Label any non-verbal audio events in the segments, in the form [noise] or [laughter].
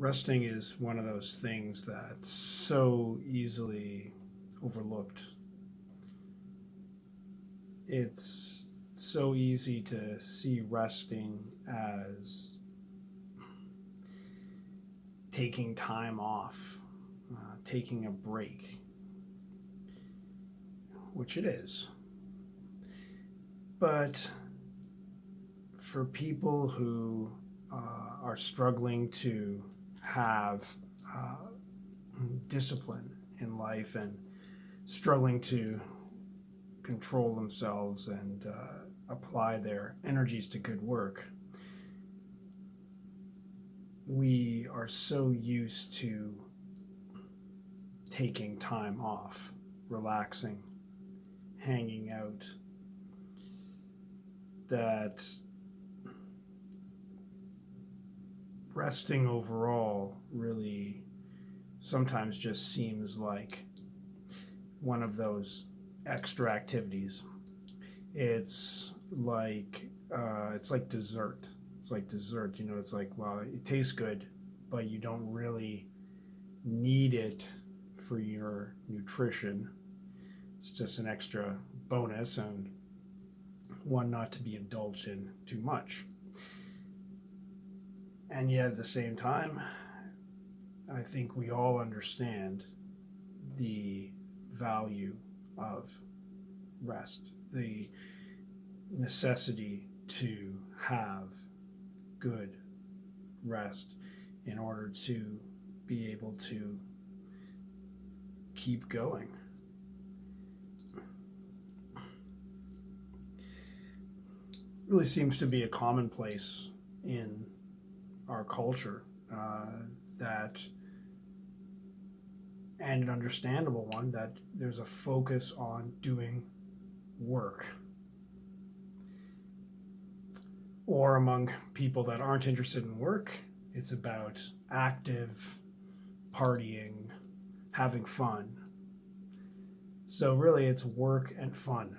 resting is one of those things that's so easily overlooked. It's so easy to see resting as taking time off, uh, taking a break, which it is. But for people who uh, are struggling to have uh, discipline in life and struggling to control themselves and uh, apply their energies to good work, we are so used to taking time off, relaxing, hanging out, that resting overall really sometimes just seems like one of those extra activities. It's like uh, it's like dessert. It's like dessert. You know, it's like well, it tastes good, but you don't really need it for your nutrition. It's just an extra bonus and one not to be indulged in too much. And yet at the same time, I think we all understand the value of rest, the necessity to have good rest in order to be able to keep going. really seems to be a commonplace in our culture uh, that and an understandable one that there's a focus on doing work. Or among people that aren't interested in work it's about active partying having fun. So really it's work and fun.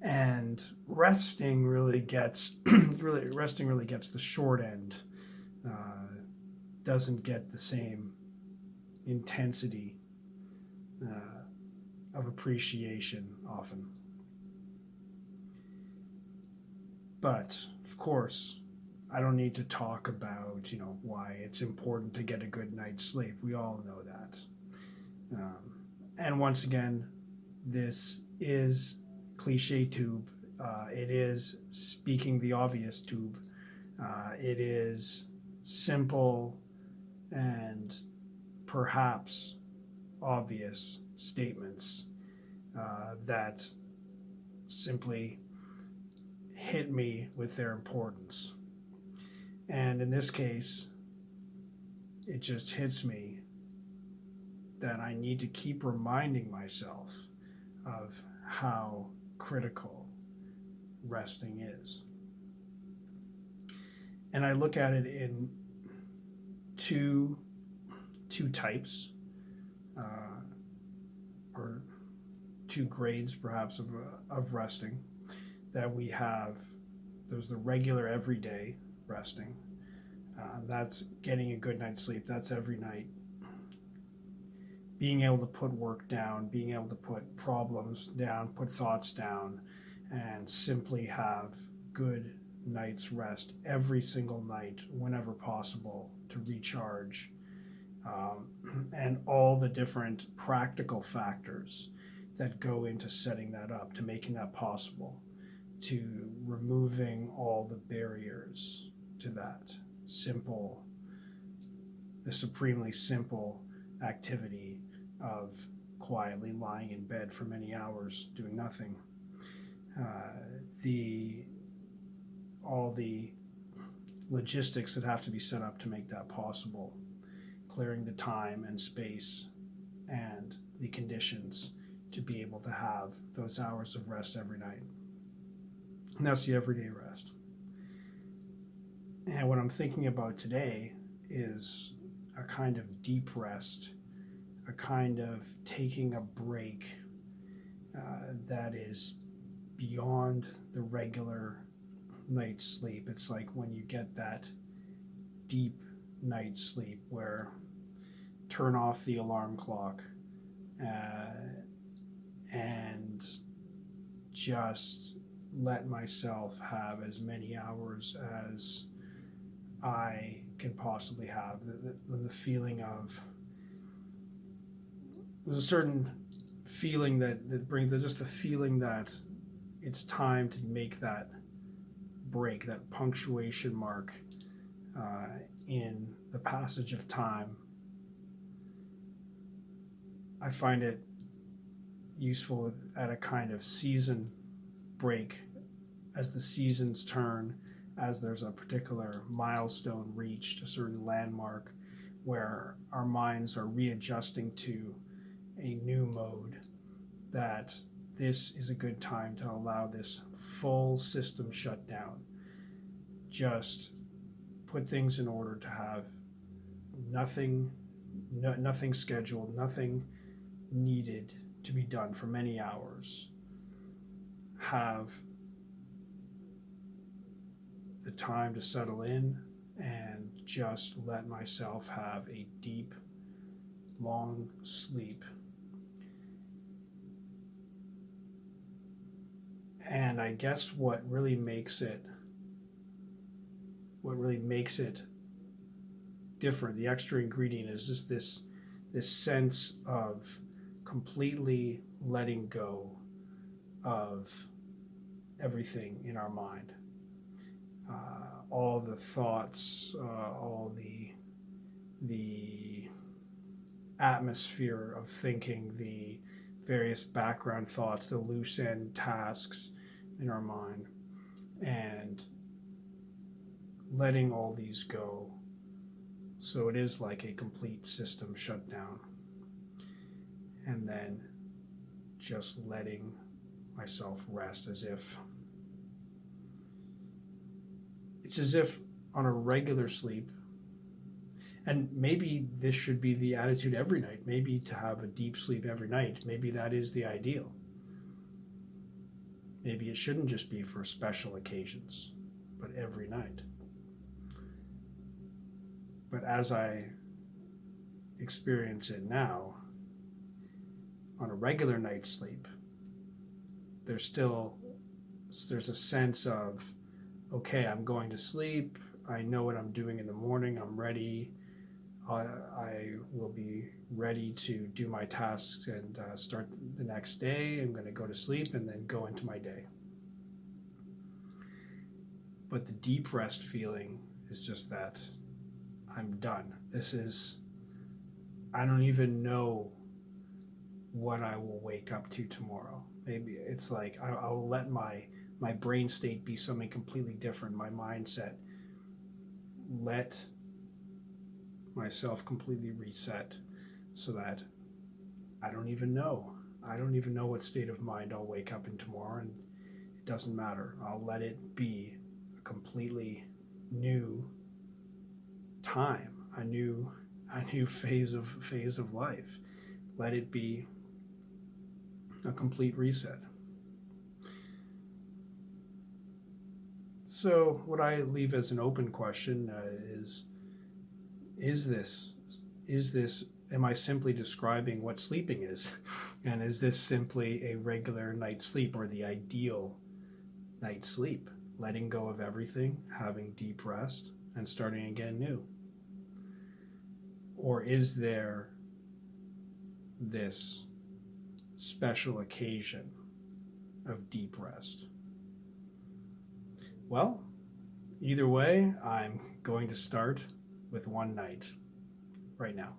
And resting really gets [clears throat] really resting really gets the short end uh, doesn't get the same intensity uh, of appreciation often but of course I don't need to talk about you know why it's important to get a good night's sleep we all know that um, and once again this is cliche tube. Uh, it is speaking the obvious tube. Uh, it is simple and perhaps obvious statements uh, that simply hit me with their importance. And in this case, it just hits me that I need to keep reminding myself of how critical resting is. And I look at it in two, two types, uh, or two grades perhaps of, uh, of resting that we have. There's the regular everyday resting. Uh, that's getting a good night's sleep. That's every night being able to put work down, being able to put problems down, put thoughts down, and simply have good night's rest every single night whenever possible to recharge. Um, and all the different practical factors that go into setting that up, to making that possible, to removing all the barriers to that simple, the supremely simple activity of quietly lying in bed for many hours doing nothing. Uh, the all the logistics that have to be set up to make that possible, clearing the time and space and the conditions to be able to have those hours of rest every night. And that's the everyday rest. And what I'm thinking about today is a kind of deep rest a kind of taking a break uh, that is beyond the regular night's sleep. It's like when you get that deep night's sleep where turn off the alarm clock uh, and just let myself have as many hours as I can possibly have. The, the, the feeling of there's a certain feeling that, that brings just the feeling that it's time to make that break, that punctuation mark uh, in the passage of time. I find it useful at a kind of season break as the seasons turn, as there's a particular milestone reached, a certain landmark where our minds are readjusting to a new mode, that this is a good time to allow this full system shut down. Just put things in order to have nothing, no, nothing scheduled, nothing needed to be done for many hours. Have the time to settle in and just let myself have a deep, long sleep. And I guess what really makes it, what really makes it different, the extra ingredient is just this, this sense of completely letting go of everything in our mind. Uh, all the thoughts, uh, all the the atmosphere of thinking, the various background thoughts, the loose end tasks in our mind, and letting all these go. So it is like a complete system shutdown. And then just letting myself rest as if it's as if on a regular sleep and maybe this should be the attitude every night maybe to have a deep sleep every night maybe that is the ideal maybe it shouldn't just be for special occasions but every night but as i experience it now on a regular night's sleep there's still there's a sense of okay, I'm going to sleep. I know what I'm doing in the morning. I'm ready. I, I will be ready to do my tasks and uh, start the next day. I'm going to go to sleep and then go into my day. But the deep rest feeling is just that I'm done. This is, I don't even know what I will wake up to tomorrow. Maybe it's like I, I will let my my brain state be something completely different, my mindset. Let myself completely reset so that I don't even know. I don't even know what state of mind I'll wake up in tomorrow, and it doesn't matter. I'll let it be a completely new time, a new a new phase of phase of life. Let it be a complete reset. So, what I leave as an open question uh, is: Is this is this? Am I simply describing what sleeping is, [laughs] and is this simply a regular night's sleep or the ideal night's sleep? Letting go of everything, having deep rest, and starting again new. Or is there this special occasion of deep rest? Well, either way, I'm going to start with one night right now.